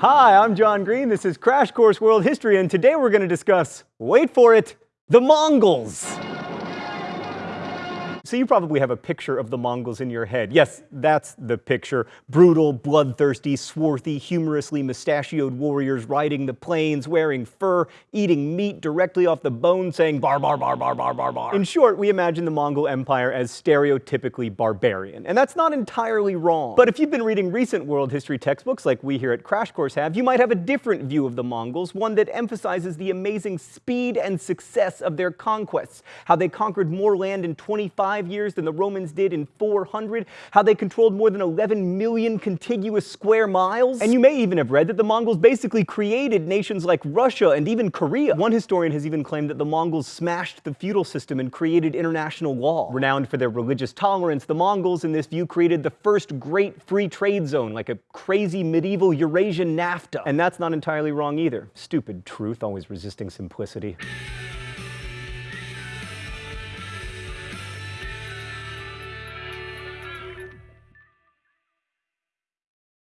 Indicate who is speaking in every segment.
Speaker 1: Hi, I'm John Green. This is Crash Course World History, and today we're going to discuss, wait for it, the Mongols. So you probably have a picture of the Mongols in your head. Yes, that's the picture. Brutal, bloodthirsty, swarthy, humorously mustachioed warriors riding the plains, wearing fur, eating meat directly off the bone, saying bar bar bar bar bar bar bar. In short, we imagine the Mongol Empire as stereotypically barbarian. And that's not entirely wrong. But if you've been reading recent world history textbooks like we here at Crash Course have, you might have a different view of the Mongols, one that emphasizes the amazing speed and success of their conquests, how they conquered more land in 25 years than the Romans did in 400, how they controlled more than 11 million contiguous square miles. And you may even have read that the Mongols basically created nations like Russia and even Korea. One historian has even claimed that the Mongols smashed the feudal system and created international law. Renowned for their religious tolerance, the Mongols in this view created the first great free trade zone, like a crazy medieval Eurasian NAFTA. And that's not entirely wrong either. Stupid truth, always resisting simplicity.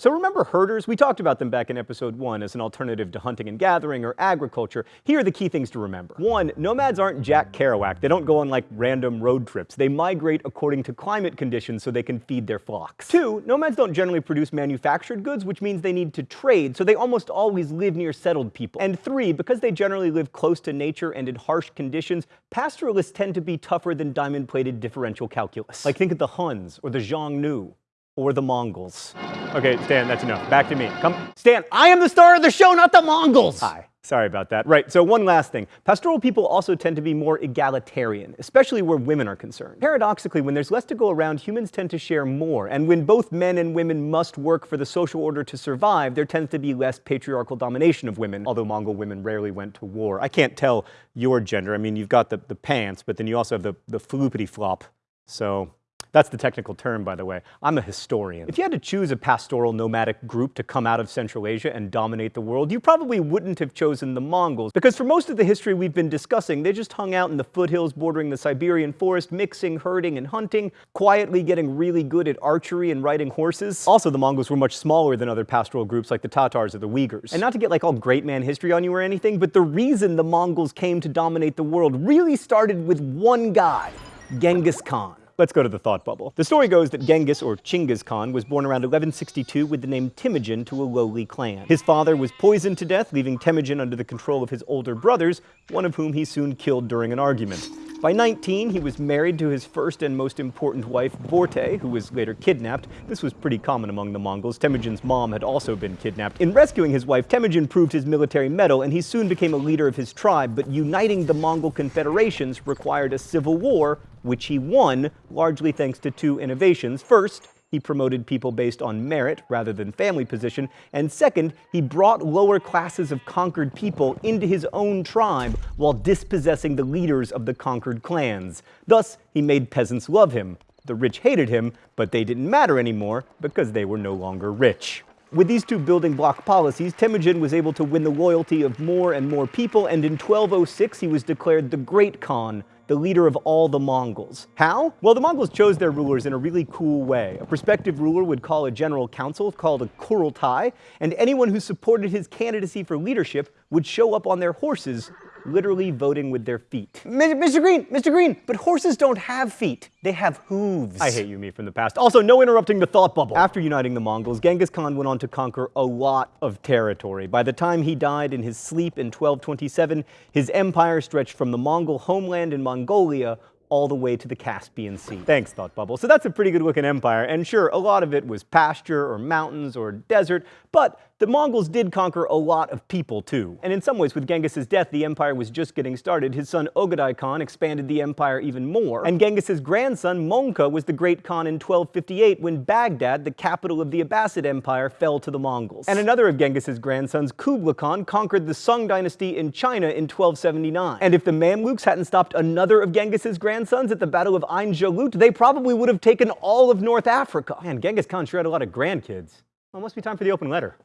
Speaker 1: So remember herders? We talked about them back in episode one as an alternative to hunting and gathering or agriculture. Here are the key things to remember. One, nomads aren't Jack Kerouac. They don't go on like random road trips. They migrate according to climate conditions so they can feed their flocks. Two, nomads don't generally produce manufactured goods, which means they need to trade, so they almost always live near settled people. And three, because they generally live close to nature and in harsh conditions, pastoralists tend to be tougher than diamond-plated differential calculus. Like think of the Huns or the Xiongnu or the Mongols. Okay, Stan, that's enough. Back to me. Come, Stan, I am the star of the show, not the Mongols! Hi. Sorry about that. Right, so one last thing. Pastoral people also tend to be more egalitarian, especially where women are concerned. Paradoxically, when there's less to go around, humans tend to share more, and when both men and women must work for the social order to survive, there tends to be less patriarchal domination of women, although Mongol women rarely went to war. I can't tell your gender. I mean, you've got the, the pants, but then you also have the, the floopity flop. So that's the technical term, by the way. I'm a historian. If you had to choose a pastoral nomadic group to come out of Central Asia and dominate the world, you probably wouldn't have chosen the Mongols, because for most of the history we've been discussing, they just hung out in the foothills bordering the Siberian forest, mixing, herding, and hunting, quietly getting really good at archery and riding horses. Also, the Mongols were much smaller than other pastoral groups like the Tatars or the Uyghurs. And not to get like all great man history on you or anything, but the reason the Mongols came to dominate the world really started with one guy, Genghis Khan. Let's go to the thought bubble. The story goes that Genghis, or Chinggis Khan, was born around 1162 with the name Temujin to a lowly clan. His father was poisoned to death, leaving Temujin under the control of his older brothers, one of whom he soon killed during an argument. By 19, he was married to his first and most important wife, Borte, who was later kidnapped. This was pretty common among the Mongols. Temujin's mom had also been kidnapped. In rescuing his wife, Temujin proved his military mettle, and he soon became a leader of his tribe, but uniting the Mongol confederations required a civil war, which he won, largely thanks to two innovations. First, he promoted people based on merit rather than family position, and second, he brought lower classes of conquered people into his own tribe while dispossessing the leaders of the conquered clans. Thus, he made peasants love him. The rich hated him, but they didn't matter anymore because they were no longer rich. With these two building block policies, Temujin was able to win the loyalty of more and more people, and in 1206 he was declared the Great Khan, the leader of all the Mongols. How? Well, the Mongols chose their rulers in a really cool way. A prospective ruler would call a general council called a kurultai, and anyone who supported his candidacy for leadership would show up on their horses literally voting with their feet. Mr. Green, Mr. Green, but horses don't have feet. They have hooves. I hate you, me from the past. Also, no interrupting the thought bubble. After uniting the Mongols, Genghis Khan went on to conquer a lot of territory. By the time he died in his sleep in 1227, his empire stretched from the Mongol homeland in Mongolia all the way to the Caspian Sea. Thanks, Thought Bubble. So that's a pretty good looking empire, and sure, a lot of it was pasture or mountains or desert, but the Mongols did conquer a lot of people too. And in some ways, with Genghis's death, the empire was just getting started. His son Ogadai Khan expanded the empire even more. And Genghis's grandson Mongke was the great Khan in 1258 when Baghdad, the capital of the Abbasid Empire, fell to the Mongols. And another of Genghis's grandsons, Kublai Khan, conquered the Sung dynasty in China in 1279. And if the Mamluks hadn't stopped another of Genghis's grandsons at the Battle of Ain Jalut, they probably would have taken all of North Africa. Man, Genghis Khan sure had a lot of grandkids. Well, it must be time for the open letter.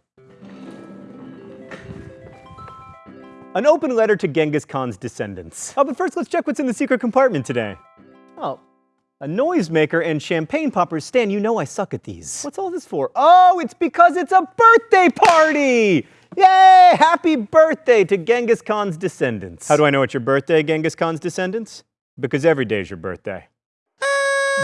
Speaker 1: An open letter to Genghis Khan's descendants. Oh, but first let's check what's in the secret compartment today. Oh, a noisemaker, and champagne poppers. Stan, you know I suck at these. What's all this for? Oh, it's because it's a birthday party! Yay! Happy birthday to Genghis Khan's descendants. How do I know it's your birthday, Genghis Khan's descendants? Because every day is your birthday.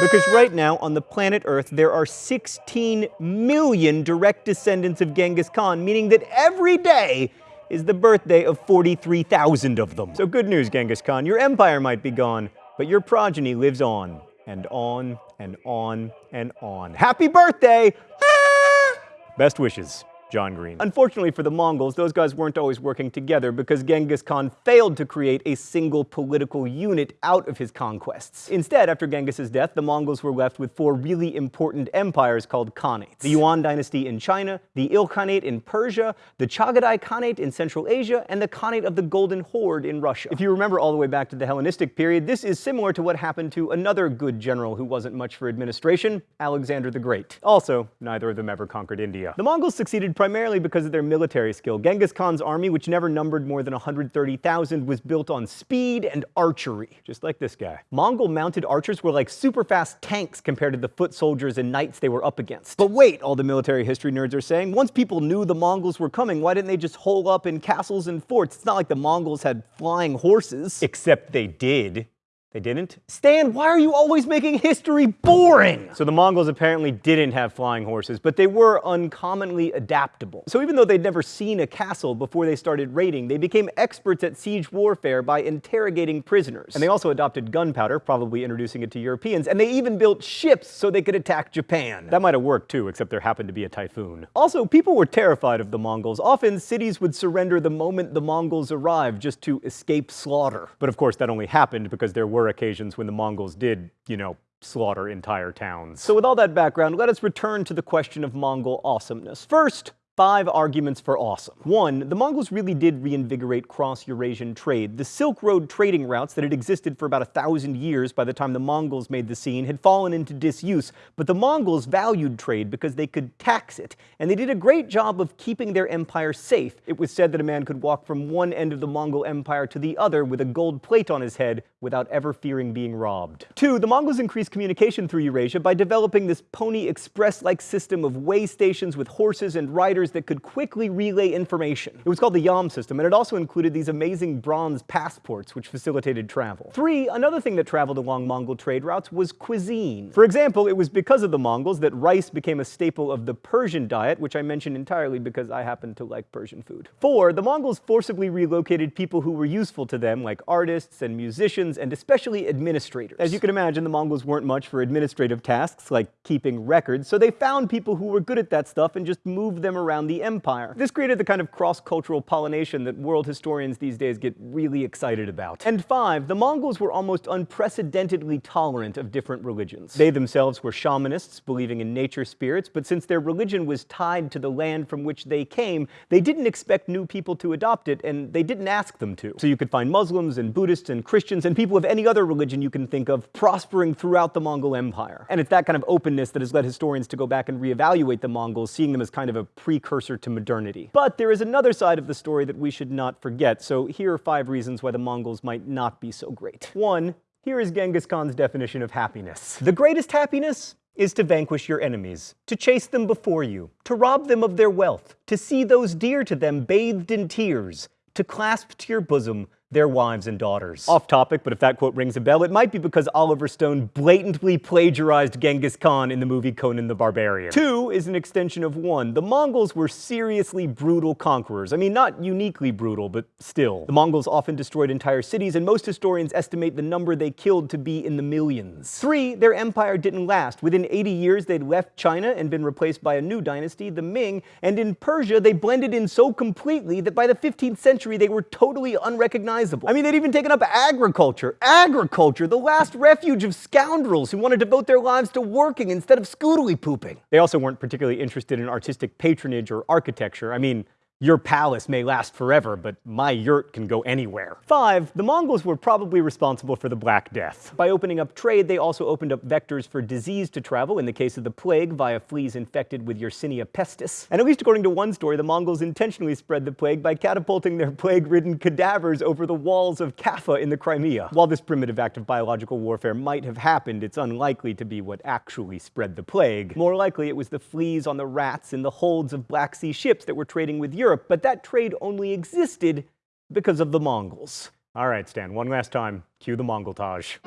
Speaker 1: Because right now on the planet Earth, there are 16 million direct descendants of Genghis Khan, meaning that every day is the birthday of 43,000 of them. So good news, Genghis Khan, your empire might be gone, but your progeny lives on, and on, and on, and on. Happy birthday! Ah! Best wishes. John Green. Unfortunately for the Mongols, those guys weren't always working together because Genghis Khan failed to create a single political unit out of his conquests. Instead, after Genghis's death, the Mongols were left with four really important empires called Khanates. The Yuan dynasty in China, the Ilkhanate in Persia, the Chagatai Khanate in Central Asia, and the Khanate of the Golden Horde in Russia. If you remember all the way back to the Hellenistic period, this is similar to what happened to another good general who wasn't much for administration, Alexander the Great. Also, neither of them ever conquered India. The Mongols succeeded primarily because of their military skill. Genghis Khan's army, which never numbered more than 130,000, was built on speed and archery, just like this guy. Mongol mounted archers were like super fast tanks compared to the foot soldiers and knights they were up against. But wait, all the military history nerds are saying, once people knew the Mongols were coming, why didn't they just hole up in castles and forts? It's not like the Mongols had flying horses. Except they did. They didn't? Stan, why are you always making history boring? So the Mongols apparently didn't have flying horses, but they were uncommonly adaptable. So even though they'd never seen a castle before they started raiding, they became experts at siege warfare by interrogating prisoners. And they also adopted gunpowder, probably introducing it to Europeans, and they even built ships so they could attack Japan. That might have worked too, except there happened to be a typhoon. Also, people were terrified of the Mongols. Often, cities would surrender the moment the Mongols arrived just to escape slaughter. But of course, that only happened because there were occasions when the Mongols did, you know, slaughter entire towns. So with all that background, let us return to the question of Mongol awesomeness. First, Five arguments for awesome. One, the Mongols really did reinvigorate cross-Eurasian trade. The Silk Road trading routes that had existed for about a thousand years by the time the Mongols made the scene had fallen into disuse, but the Mongols valued trade because they could tax it, and they did a great job of keeping their empire safe. It was said that a man could walk from one end of the Mongol empire to the other with a gold plate on his head without ever fearing being robbed. Two, the Mongols increased communication through Eurasia by developing this Pony Express-like system of way stations with horses and riders that could quickly relay information. It was called the Yam system, and it also included these amazing bronze passports which facilitated travel. Three, another thing that traveled along Mongol trade routes was cuisine. For example, it was because of the Mongols that rice became a staple of the Persian diet, which I mention entirely because I happen to like Persian food. Four, the Mongols forcibly relocated people who were useful to them, like artists and musicians, and especially administrators. As you can imagine, the Mongols weren't much for administrative tasks, like keeping records, so they found people who were good at that stuff and just moved them around the empire. This created the kind of cross-cultural pollination that world historians these days get really excited about. And five, the Mongols were almost unprecedentedly tolerant of different religions. They themselves were shamanists, believing in nature spirits, but since their religion was tied to the land from which they came, they didn't expect new people to adopt it, and they didn't ask them to. So you could find Muslims and Buddhists and Christians and people of any other religion you can think of prospering throughout the Mongol Empire. And it's that kind of openness that has led historians to go back and reevaluate the Mongols, seeing them as kind of a precursor to modernity. But there is another side of the story that we should not forget, so here are five reasons why the Mongols might not be so great. One, here is Genghis Khan's definition of happiness. The greatest happiness is to vanquish your enemies, to chase them before you, to rob them of their wealth, to see those dear to them bathed in tears, to clasp to your bosom their wives and daughters. Off topic, but if that quote rings a bell, it might be because Oliver Stone blatantly plagiarized Genghis Khan in the movie Conan the Barbarian. Two is an extension of one. The Mongols were seriously brutal conquerors. I mean, not uniquely brutal, but still. The Mongols often destroyed entire cities, and most historians estimate the number they killed to be in the millions. Three, their empire didn't last. Within 80 years, they'd left China and been replaced by a new dynasty, the Ming, and in Persia, they blended in so completely that by the 15th century, they were totally unrecognizable I mean, they'd even taken up agriculture. Agriculture, the last refuge of scoundrels who want to devote their lives to working instead of scoodly pooping. They also weren't particularly interested in artistic patronage or architecture. I mean, Your palace may last forever, but my yurt can go anywhere. 5. The Mongols were probably responsible for the Black Death. By opening up trade, they also opened up vectors for disease to travel, in the case of the plague, via fleas infected with Yersinia pestis. And at least according to one story, the Mongols intentionally spread the plague by catapulting their plague-ridden cadavers over the walls of Kaffa in the Crimea. While this primitive act of biological warfare might have happened, it's unlikely to be what actually spread the plague. More likely, it was the fleas on the rats in the holds of Black Sea ships that were trading with Europe Europe, but that trade only existed because of the Mongols. All right, Stan, one last time. Cue the Mongoltage.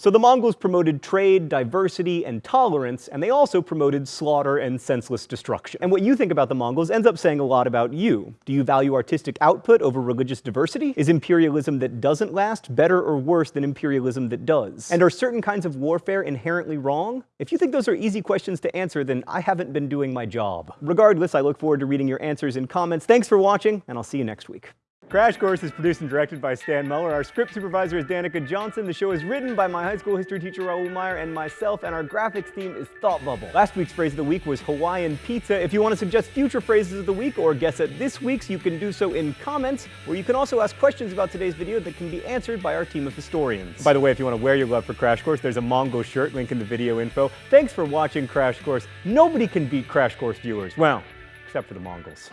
Speaker 1: So the Mongols promoted trade, diversity, and tolerance, and they also promoted slaughter and senseless destruction. And what you think about the Mongols ends up saying a lot about you. Do you value artistic output over religious diversity? Is imperialism that doesn't last better or worse than imperialism that does? And are certain kinds of warfare inherently wrong? If you think those are easy questions to answer, then I haven't been doing my job. Regardless, I look forward to reading your answers in comments. Thanks for watching, and I'll see you next week. Crash Course is produced and directed by Stan Muller. Our script supervisor is Danica Johnson. The show is written by my high school history teacher Raoul Meyer and myself, and our graphics team is Thought Bubble. Last week's phrase of the week was Hawaiian pizza. If you want to suggest future phrases of the week or guess at this week's, you can do so in comments, or you can also ask questions about today's video that can be answered by our team of historians. By the way, if you want to wear your love for Crash Course, there's a Mongol shirt, link in the video info. Thanks for watching Crash Course. Nobody can beat Crash Course viewers. Well, except for the Mongols.